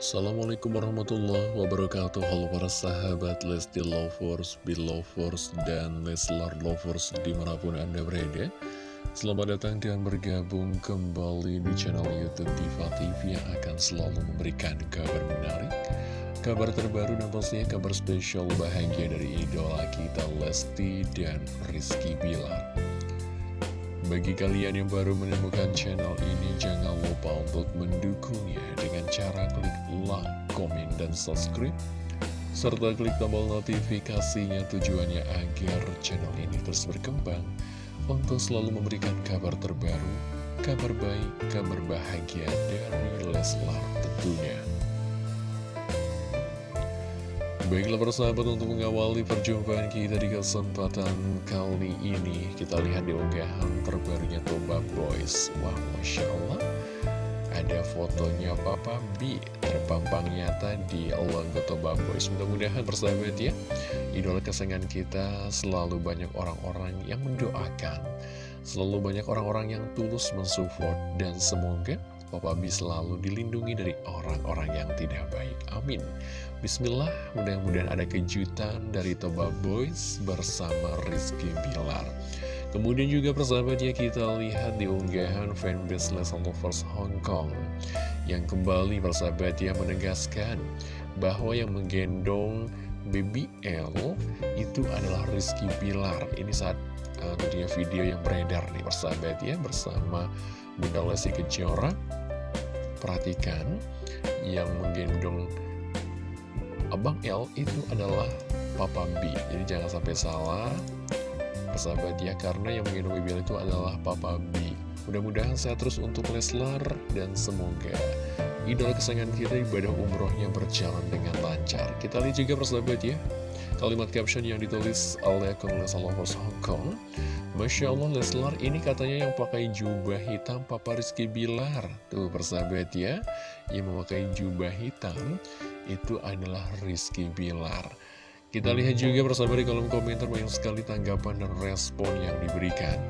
Assalamualaikum warahmatullahi wabarakatuh. Halo para sahabat Lesti Lovers, Belovers, dan Leslar Lovers di mana pun anda berada. Selamat datang dan bergabung kembali di channel Youtube Diva TV yang akan selalu memberikan kabar menarik Kabar terbaru dan pastinya kabar spesial bahagia dari idola kita Lesti dan Rizky Bilar bagi kalian yang baru menemukan channel ini, jangan lupa untuk mendukungnya dengan cara klik like, komen, dan subscribe. Serta klik tombol notifikasinya tujuannya agar channel ini terus berkembang untuk selalu memberikan kabar terbaru, kabar baik, kabar bahagia dari Leslar tentunya. Baiklah persahabat untuk mengawali perjumpaan kita di kesempatan kali ini Kita lihat di unggahan terbarunya Toba Boys. Wah Masya Allah. Ada fotonya Papa B terpampang nyata di logo Toba Boys. Mudah-mudahan persahabat ya Idola kesayangan kita selalu banyak orang-orang yang mendoakan. Selalu banyak orang-orang yang tulus mensupport. Dan semoga Papa B selalu dilindungi dari orang-orang yang tidak baik. Amin. Bismillah, mudah-mudahan ada kejutan dari Toba Boys bersama Rizky Bilar. Kemudian juga persahabatnya kita lihat di unggahan fanbase Lesson Lovers Hong Kong yang kembali persahabatnya menegaskan bahwa yang menggendong BBL itu adalah Rizky Bilar. Ini saat uh, video yang beredar nih persahabat ya bersama Bunda Lesti Kejora Perhatikan, yang menggendong Abang L itu adalah Papa B. Jadi jangan sampai salah, persahabat ya, karena yang menggendong BBL itu adalah Papa B. Mudah-mudahan sehat terus untuk Leslar, dan semoga idola kesayangan kita ibadah umrohnya berjalan dengan lancar. Kita lihat juga persahabat ya, kalimat caption yang ditulis oleh akun Leslar Lovers Hongkong. Masya Allah Leslar ini katanya yang pakai jubah hitam Papa Rizky Bilar. Tuh persahabat ya. Yang memakai jubah hitam Itu adalah Rizky Bilar. Kita lihat juga persahabat di kolom komentar Banyak sekali tanggapan dan respon yang diberikan.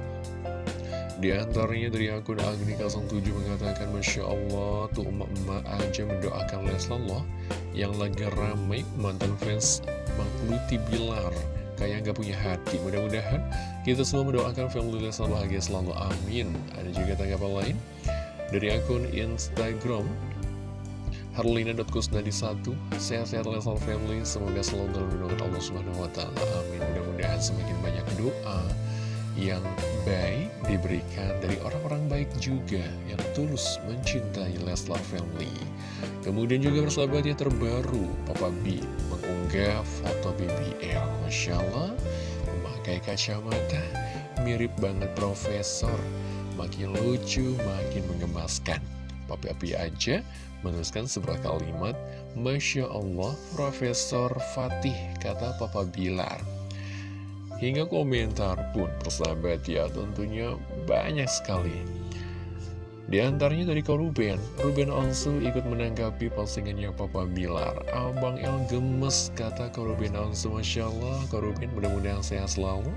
Di antaranya dari akun Agni07 mengatakan Masya Allah tuh emak-emak aja mendoakan Leslar Yang lagi ramai mantan fans Bang Luti Bilar. Kayak nggak punya hati. Mudah-mudahan kita semua mendoakan family Leslar bahagia selalu, amin. Ada juga tanggapan lain? Dari akun Instagram Harlina.kusnadi1 Sehat-sehat Leslar family. Semoga selalu dalam Allah Subhanahu Wa Taala. Amin. Mudah-mudahan semakin banyak doa yang baik diberikan dari orang-orang baik juga yang tulus mencintai Leslar Family. Kemudian juga bersahabatnya terbaru, Papa B mengunggah foto BBL. Masya Allah, memakai kacamata, mirip banget profesor. Makin lucu, makin menggemaskan. Papa B aja menuliskan sebuah kalimat, Masya Allah, Profesor Fatih, kata Papa Bilar. Hingga komentar pun persahabat ya tentunya banyak sekali. Di antaranya dari kau Ruben. Ruben Onsu ikut menanggapi postingannya Papa Bilar. Abang El gemes kata kau Ruben Onsu Masya Allah. Kau Ruben mudah-mudahan sehat selalu.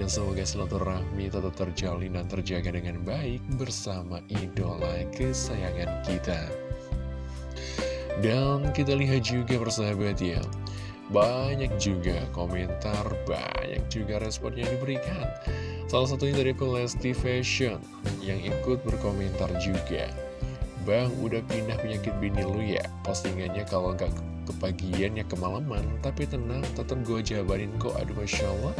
Dan semoga silaturahmi tetap terjalin dan terjaga dengan baik Bersama idola kesayangan kita. Dan kita lihat juga persahabat ya banyak juga komentar, banyak juga respon yang diberikan. Salah satunya dari Lesti Fashion yang ikut berkomentar juga. Bang, udah pindah penyakit bini lu ya? Postingannya kalau nggak kepagian ya kemalaman, tapi tenang, tetap gue jabarin kok. Aduh, Masya Allah.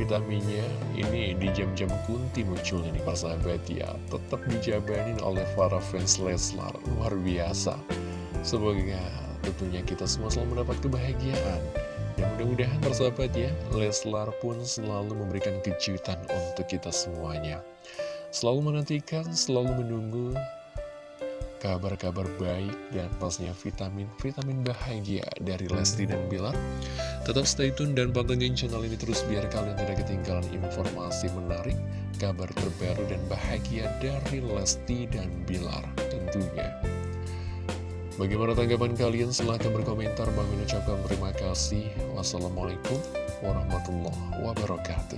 Vitaminnya ini di jam-jam kunti muncul ini persahabat ya. Tetap dijabarin oleh para fans Leslar. Luar biasa. Semoga tentunya kita semua selalu mendapat kebahagiaan. Dan mudah-mudahan persahabat ya Leslar pun selalu memberikan kejutan untuk kita semuanya. Selalu menantikan, selalu menunggu kabar-kabar baik dan pastinya vitamin-vitamin bahagia dari Lesti dan Bilar tetap stay tune dan pantengin channel ini terus biar kalian tidak ketinggalan informasi menarik kabar terbaru dan bahagia dari Lesti dan Bilar tentunya Bagaimana tanggapan kalian? Silahkan berkomentar. Bang ucapkan terima kasih. Wassalamualaikum warahmatullahi wabarakatuh.